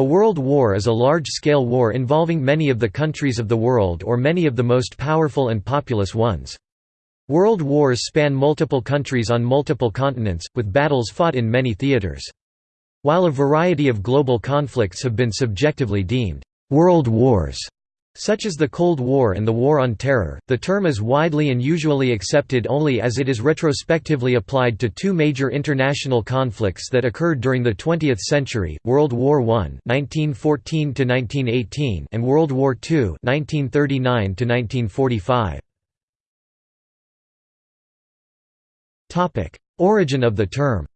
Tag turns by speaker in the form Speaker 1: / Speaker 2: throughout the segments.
Speaker 1: A world war is a large-scale war involving many of the countries of the world or many of the most powerful and populous ones. World wars span multiple countries on multiple continents, with battles fought in many theaters. While a variety of global conflicts have been subjectively deemed «world wars», such as the Cold War and the War on Terror, the term is widely and usually accepted only as it is retrospectively applied to two major international conflicts that occurred during the 20th century, World War I (1914–1918) and World War II (1939–1945). Topic: Origin of the term.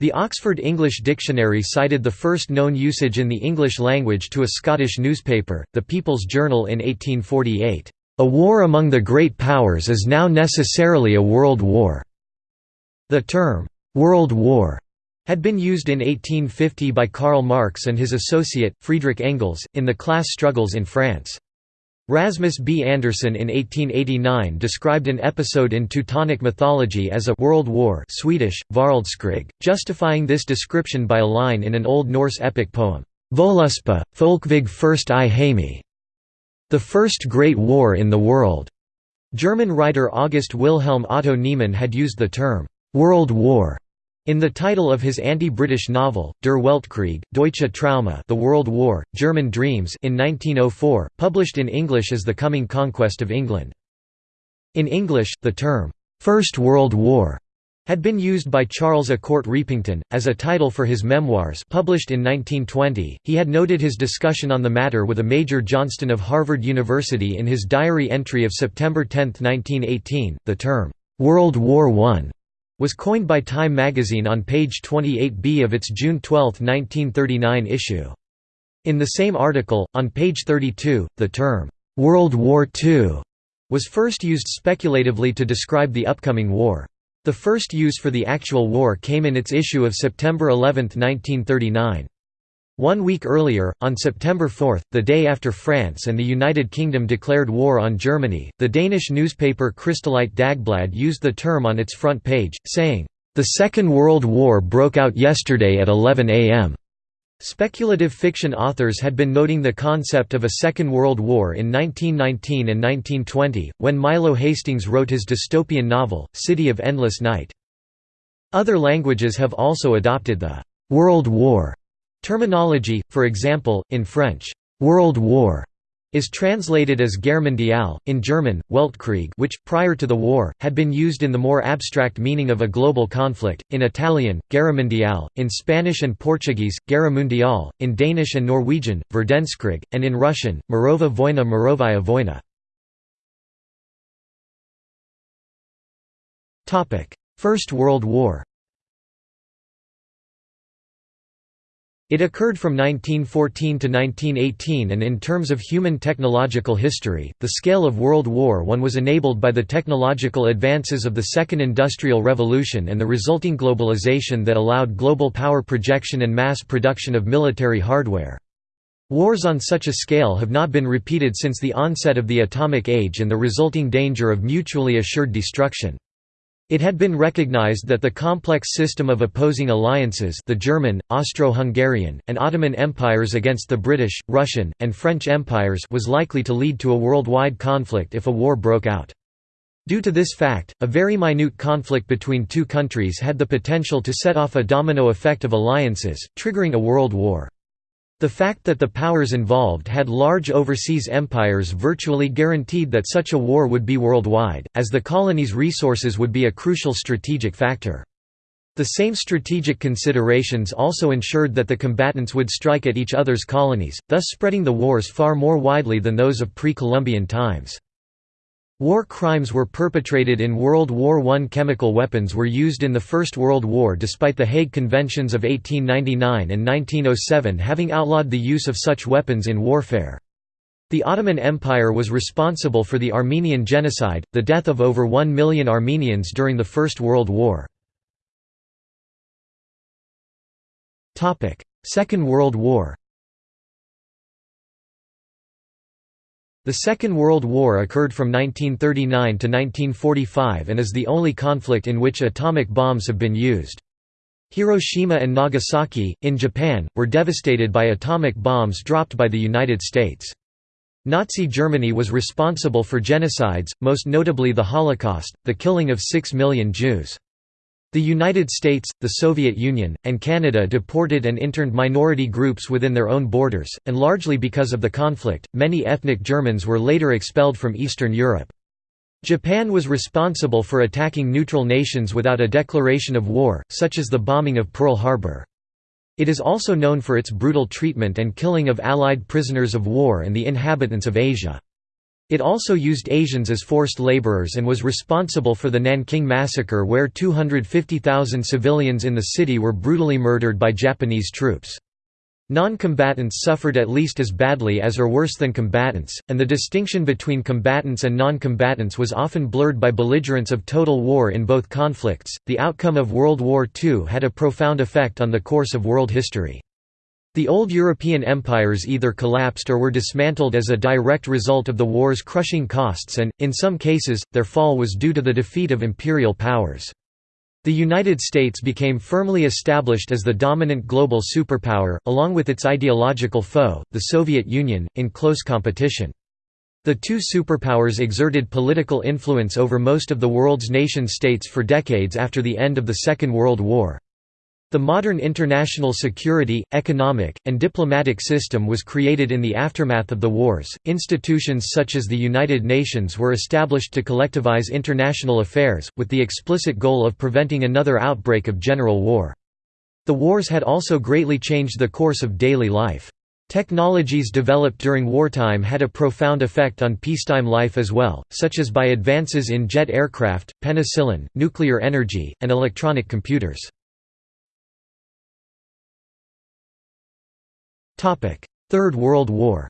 Speaker 1: The Oxford English Dictionary cited the first known usage in the English language to a Scottish newspaper, The People's Journal in 1848. A war among the great powers is now necessarily a world war. The term, World War, had been used in 1850 by Karl Marx and his associate, Friedrich Engels, in the class struggles in France. Rasmus B. Anderson in 1889 described an episode in Teutonic mythology as a «world war» Swedish, justifying this description by a line in an Old Norse epic poem, Voluspa, Folkvig first i Heimi, the first great war in the world. German writer August Wilhelm Otto Niemann had used the term «world war» In the title of his anti-British novel, Der Weltkrieg, Deutsche Träume The World War, German Dreams in 1904, published in English as The Coming Conquest of England. In English, the term, First World War had been used by Charles A. Court Repington, as a title for his memoirs published in 1920. He had noted his discussion on the matter with a Major Johnston of Harvard University in his diary entry of September 10, 1918. The term, World War I was coined by Time magazine on page 28b of its June 12, 1939 issue. In the same article, on page 32, the term, "'World War II' was first used speculatively to describe the upcoming war. The first use for the actual war came in its issue of September 11, 1939. One week earlier, on September 4, the day after France and the United Kingdom declared war on Germany, the Danish newspaper Kristeligt Dagblad used the term on its front page, saying, "...the Second World War broke out yesterday at 11 am." Speculative fiction authors had been noting the concept of a Second World War in 1919 and 1920, when Milo Hastings wrote his dystopian novel, City of Endless Night. Other languages have also adopted the «World War» Terminology, for example, in French, «World War» is translated as Guerre mondiale, in German, Weltkrieg which, prior to the war, had been used in the more abstract meaning of a global conflict, in Italian, Guerra mondiale, in Spanish and Portuguese, Guerra mundial, in Danish and Norwegian, Verdenskrig, and in Russian, Morova Voina Morovaya Voina. First World War It occurred from 1914 to 1918 and in terms of human technological history, the scale of World War I was enabled by the technological advances of the Second Industrial Revolution and the resulting globalization that allowed global power projection and mass production of military hardware. Wars on such a scale have not been repeated since the onset of the atomic age and the resulting danger of mutually assured destruction. It had been recognized that the complex system of opposing alliances the German, Austro-Hungarian, and Ottoman empires against the British, Russian, and French empires was likely to lead to a worldwide conflict if a war broke out. Due to this fact, a very minute conflict between two countries had the potential to set off a domino effect of alliances, triggering a world war. The fact that the powers involved had large overseas empires virtually guaranteed that such a war would be worldwide, as the colonies' resources would be a crucial strategic factor. The same strategic considerations also ensured that the combatants would strike at each other's colonies, thus spreading the wars far more widely than those of pre-Columbian times. War crimes were perpetrated in World War I. Chemical weapons were used in the First World War despite the Hague Conventions of 1899 and 1907 having outlawed the use of such weapons in warfare. The Ottoman Empire was responsible for the Armenian Genocide, the death of over one million Armenians during the First World War. Second World War The Second World War occurred from 1939 to 1945 and is the only conflict in which atomic bombs have been used. Hiroshima and Nagasaki, in Japan, were devastated by atomic bombs dropped by the United States. Nazi Germany was responsible for genocides, most notably the Holocaust, the killing of six million Jews. The United States, the Soviet Union, and Canada deported and interned minority groups within their own borders, and largely because of the conflict, many ethnic Germans were later expelled from Eastern Europe. Japan was responsible for attacking neutral nations without a declaration of war, such as the bombing of Pearl Harbor. It is also known for its brutal treatment and killing of Allied prisoners of war and the inhabitants of Asia. It also used Asians as forced laborers and was responsible for the Nanking Massacre where 250,000 civilians in the city were brutally murdered by Japanese troops. Non-combatants suffered at least as badly as or worse than combatants, and the distinction between combatants and non-combatants was often blurred by belligerents of total war in both conflicts. The outcome of World War II had a profound effect on the course of world history. The old European empires either collapsed or were dismantled as a direct result of the war's crushing costs and, in some cases, their fall was due to the defeat of imperial powers. The United States became firmly established as the dominant global superpower, along with its ideological foe, the Soviet Union, in close competition. The two superpowers exerted political influence over most of the world's nation-states for decades after the end of the Second World War. The modern international security, economic, and diplomatic system was created in the aftermath of the wars. Institutions such as the United Nations were established to collectivize international affairs, with the explicit goal of preventing another outbreak of general war. The wars had also greatly changed the course of daily life. Technologies developed during wartime had a profound effect on peacetime life as well, such as by advances in jet aircraft, penicillin, nuclear energy, and electronic computers. Third World War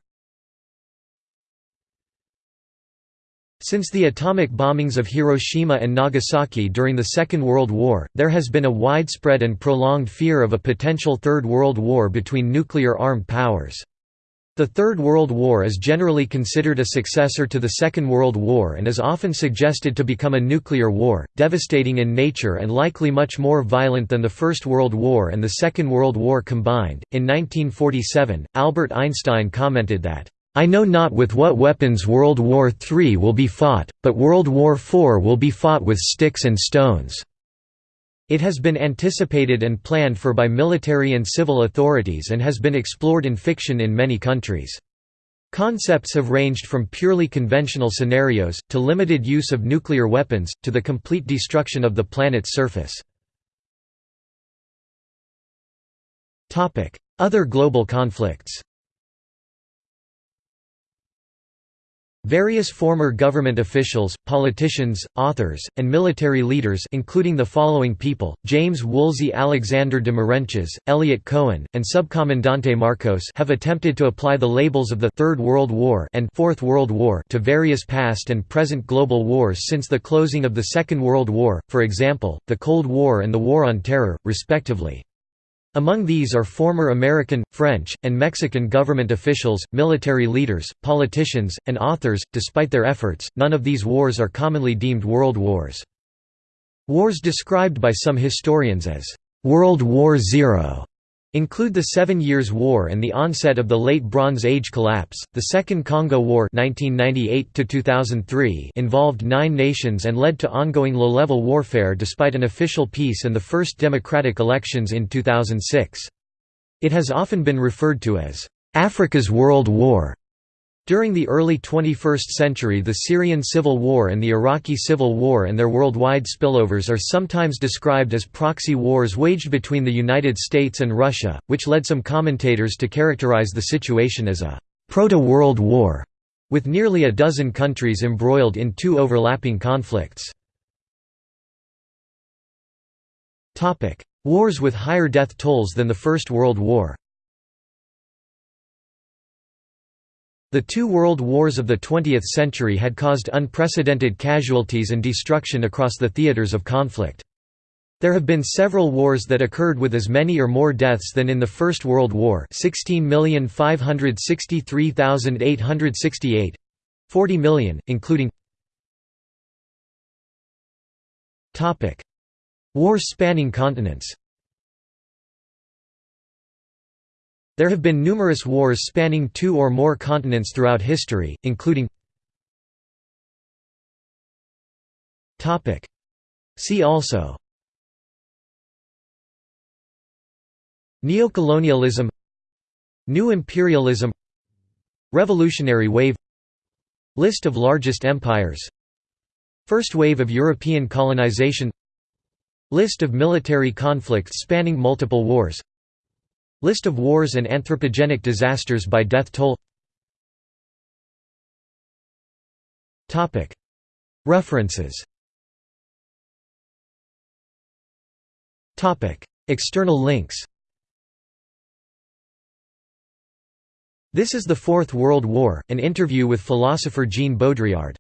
Speaker 1: Since the atomic bombings of Hiroshima and Nagasaki during the Second World War, there has been a widespread and prolonged fear of a potential Third World War between nuclear-armed powers. The Third World War is generally considered a successor to the Second World War and is often suggested to become a nuclear war, devastating in nature and likely much more violent than the First World War and the Second World War combined. In 1947, Albert Einstein commented that, I know not with what weapons World War III will be fought, but World War IV will be fought with sticks and stones. It has been anticipated and planned for by military and civil authorities and has been explored in fiction in many countries. Concepts have ranged from purely conventional scenarios, to limited use of nuclear weapons, to the complete destruction of the planet's surface. Other global conflicts Various former government officials, politicians, authors, and military leaders including the following people, James Woolsey Alexander de Marenches, Eliot Cohen, and Subcomandante Marcos have attempted to apply the labels of the Third World War and Fourth World War to various past and present global wars since the closing of the Second World War, for example, the Cold War and the War on Terror, respectively. Among these are former American, French, and Mexican government officials, military leaders, politicians, and authors. Despite their efforts, none of these wars are commonly deemed world wars. Wars described by some historians as World War Zero include the Seven Years' War and the onset of the Late Bronze Age collapse. The Second Congo War (1998–2003) involved nine nations and led to ongoing low-level warfare despite an official peace and the first democratic elections in 2006. It has often been referred to as Africa's World War. During the early 21st century the Syrian civil war and the Iraqi civil war and their worldwide spillovers are sometimes described as proxy wars waged between the United States and Russia, which led some commentators to characterize the situation as a «proto-world war», with nearly a dozen countries embroiled in two overlapping conflicts. Wars with higher death tolls than the First World War The two world wars of the 20th century had caused unprecedented casualties and destruction across the theaters of conflict. There have been several wars that occurred with as many or more deaths than in the First World War 16,563,868 40 million, including Wars spanning continents There have been numerous wars spanning two or more continents throughout history, including See also Neocolonialism New imperialism Revolutionary wave List of largest empires First wave of European colonization List of military conflicts spanning multiple wars List of wars and anthropogenic disasters by death toll. References. External links. This is the Fourth World War, an interview with philosopher Jean Baudrillard